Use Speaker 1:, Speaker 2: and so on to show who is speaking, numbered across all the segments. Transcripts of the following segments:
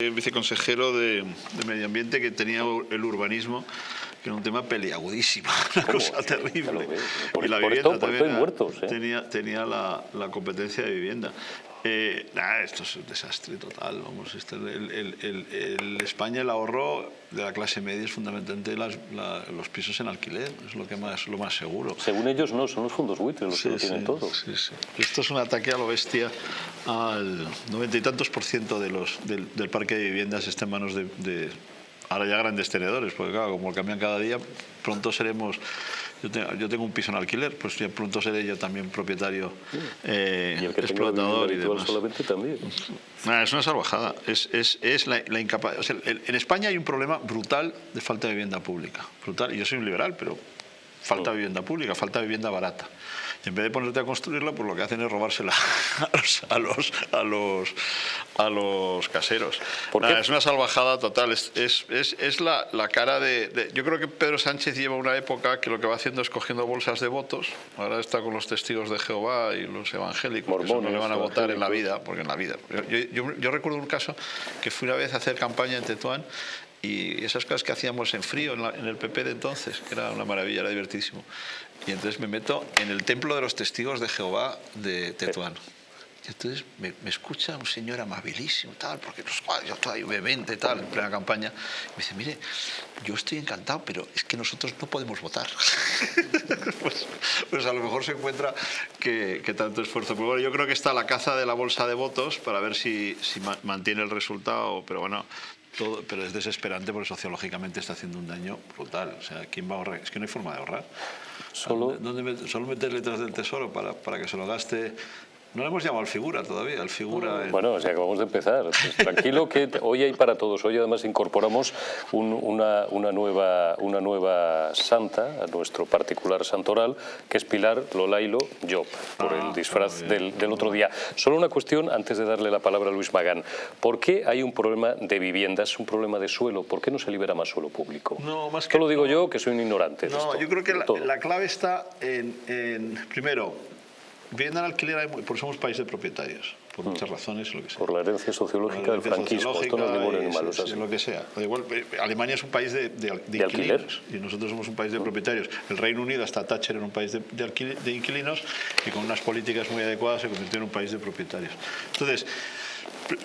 Speaker 1: El viceconsejero de, de, Medio Ambiente que tenía el urbanismo, que era un tema peliagudísimo, una cosa terrible.
Speaker 2: Por,
Speaker 1: y la
Speaker 2: por
Speaker 1: vivienda
Speaker 2: esto,
Speaker 1: también
Speaker 2: muertos, ¿eh?
Speaker 1: tenía, tenía la, la competencia de vivienda. Eh, nah, esto es un desastre total. Vamos, este, el, el- el- el España el ahorro de la clase media es fundamentalmente las- la- los pisos en alquiler, es lo que más lo más seguro.
Speaker 2: Según ellos no, son los fondos buitres los que lo tienen todo.
Speaker 1: sí, sí. Esto es un ataque a lo bestia al noventa y tantos por ciento de los, del, del parque de viviendas está en manos de, de ahora ya grandes tenedores, porque claro, como cambian cada día, pronto seremos... Yo tengo, yo tengo un piso en alquiler, pues ya pronto seré yo también propietario eh,
Speaker 2: Y el que
Speaker 1: explotador y
Speaker 2: habitual
Speaker 1: demás.
Speaker 2: solamente también.
Speaker 1: Nah, es una salvajada. Es, es, es la, la incapa- o sea, en España hay un problema brutal de falta de vivienda pública. Brutal. Y yo soy un liberal, pero falta vivienda pública, falta vivienda barata. Y en vez de ponerte a construirla, pues lo que hacen es robársela a los, a los, a los, a los caseros. Es una salvajada total. Es, es, es, es la, la cara de, de- Yo creo que Pedro Sánchez lleva una época que lo que va haciendo es cogiendo bolsas de votos. Ahora está con los testigos de Jehová y los evangélicos, que eso no le
Speaker 2: Mormones,
Speaker 1: van a votar en la vida porque en la vida. Yo, yo- yo recuerdo un caso que fui una vez a hacer campaña en Tetuán y esas cosas que hacíamos en frío en, la- en el PP de entonces, que era una maravilla, era divertísimo. Y entonces me meto en el templo de los testigos de Jehová de Tetuán. Y entonces me, me escucha un señor amabilísimo, tal, porque "Guau, yo estoy vehemente, tal, en plena campaña. Me dice, mire, yo estoy encantado, pero es que nosotros no podemos votar. pues, pues a lo mejor se encuentra que, que tanto esfuerzo. Pero bueno, yo creo que está la caza de la bolsa de votos para ver si, si ma- mantiene el resultado, pero bueno. Todo, pero es desesperante porque sociológicamente está haciendo un daño brutal. O sea, ¿quién va a ahorrar? Es que no hay forma de ahorrar.
Speaker 2: Solo-
Speaker 1: ¿Dónde met- solo meter letras del tesoro para, para que se lo gaste. No le hemos llamado al figura todavía, al figura. en-
Speaker 2: Bueno, o sea, acabamos de empezar. Pues tranquilo que hoy hay para todos. Hoy además incorporamos un- una, una nueva, una nueva santa a nuestro particular santoral, que es Pilar Lolailo Job, por
Speaker 1: Ah,
Speaker 2: el disfraz
Speaker 1: muy bien.
Speaker 2: del, del otro día. Solo una cuestión antes de darle la palabra a Luis Magán. ¿Por qué hay un problema de viviendas, un problema de suelo? ¿Por qué no se libera más suelo público?
Speaker 1: No, más que-
Speaker 2: Esto lo digo yo, que soy un ignorante.
Speaker 1: No,
Speaker 2: esto,
Speaker 1: yo creo que la, clave está en, en, primero, vivienda en alquiler, hay porque somos país de propietarios, por muchas razones, lo que sea.
Speaker 2: Mm. Por la herencia sociológica
Speaker 1: La
Speaker 2: del franquismo. Esto no es
Speaker 1: sociológica
Speaker 2: animal,
Speaker 1: lo que sea. Igual, eh, Alemania es un país de, de, inquilinos y nosotros somos un país de propietarios. El Reino Unido, hasta Thatcher, era un país de, de alquil- de inquilinos y con unas políticas muy adecuadas se convirtió en un país de propietarios. Entonces,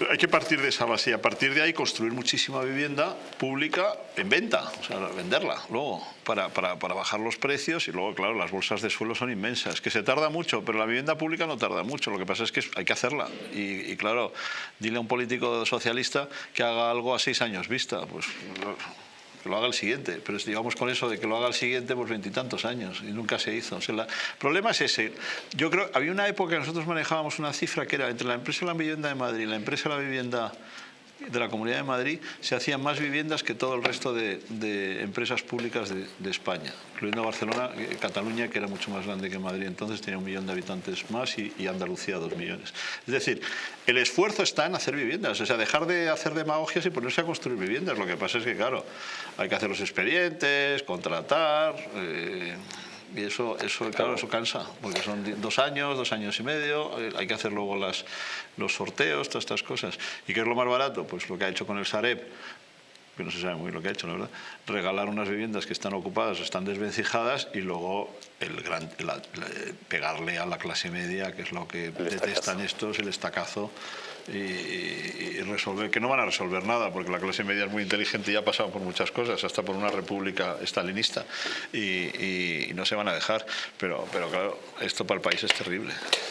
Speaker 1: hay que partir de esa base y a partir de ahí construir muchísima vivienda pública en venta, o sea, venderla luego para, para, para bajar los precios y luego, claro, las bolsas de suelo son inmensas, que se tarda mucho, pero la vivienda pública no tarda mucho, lo que pasa es que hay que hacerla. Y, y, claro, dile a un político socialista que haga algo a seis años vista, pues que lo haga el siguiente, pero si digamos con eso de que lo haga el siguiente, pues veintitantos años y nunca se hizo. O sea, el problema es ese. Yo creo, había una época que nosotros manejábamos una cifra que era entre la empresa de la vivienda de Madrid y la empresa de la vivienda de la Comunidad de Madrid se hacían más viviendas que todo el resto de, empresas públicas de, España, incluyendo Barcelona, eh, Cataluña, que era mucho más grande que Madrid, entonces tenía un millón de habitantes más, y, y Andalucía dos millones. Es decir, el esfuerzo está en hacer viviendas, o sea, dejar de hacer demagogias y ponerse a construir viviendas. Lo que pasa es que, claro, hay que hacer los expedientes, contratar... eh, y eso, eso, claro, eso cansa, porque son dos años, dos años y medio, eh, hay que hacer luego las, los sorteos, todas estas cosas. ¿Y qué es lo más barato? Pues lo que ha hecho con el Sareb, que no se sabe muy bien lo que ha hecho, la verdad, regalar unas viviendas que están ocupadas, están desvencijadas y luego el gran, la- la- pegarle a la clase media, que es lo que detestan estos, el estacazo. Y, y- y resolver, que no van a resolver nada, porque la clase media es muy inteligente y ha pasado por muchas cosas, hasta por una república estalinista, y, y- y no se van a dejar. Pero, pero claro, esto para el país es terrible.